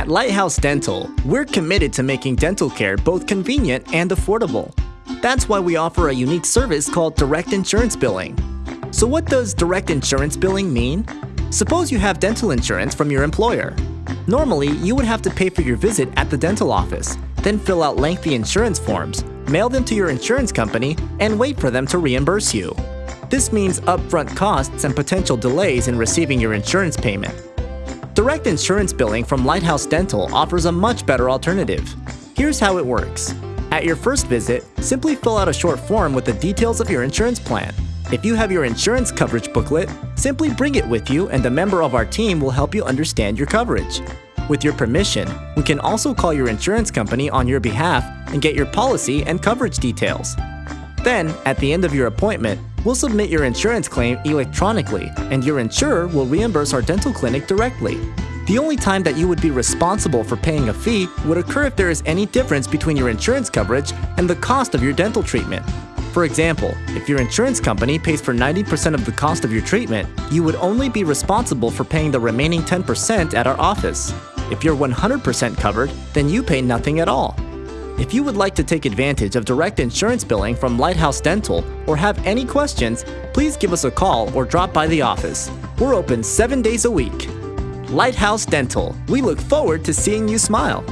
At Lighthouse Dental, we're committed to making dental care both convenient and affordable. That's why we offer a unique service called direct insurance billing. So what does direct insurance billing mean? Suppose you have dental insurance from your employer. Normally, you would have to pay for your visit at the dental office, then fill out lengthy insurance forms, mail them to your insurance company, and wait for them to reimburse you. This means upfront costs and potential delays in receiving your insurance payment. Direct insurance billing from Lighthouse Dental offers a much better alternative. Here's how it works. At your first visit, simply fill out a short form with the details of your insurance plan. If you have your insurance coverage booklet, simply bring it with you and a member of our team will help you understand your coverage. With your permission, we can also call your insurance company on your behalf and get your policy and coverage details. Then, at the end of your appointment, we'll submit your insurance claim electronically and your insurer will reimburse our dental clinic directly. The only time that you would be responsible for paying a fee would occur if there is any difference between your insurance coverage and the cost of your dental treatment. For example, if your insurance company pays for 90% of the cost of your treatment, you would only be responsible for paying the remaining 10% at our office. If you're 100% covered, then you pay nothing at all. If you would like to take advantage of direct insurance billing from Lighthouse Dental or have any questions, please give us a call or drop by the office. We're open seven days a week. Lighthouse Dental, we look forward to seeing you smile.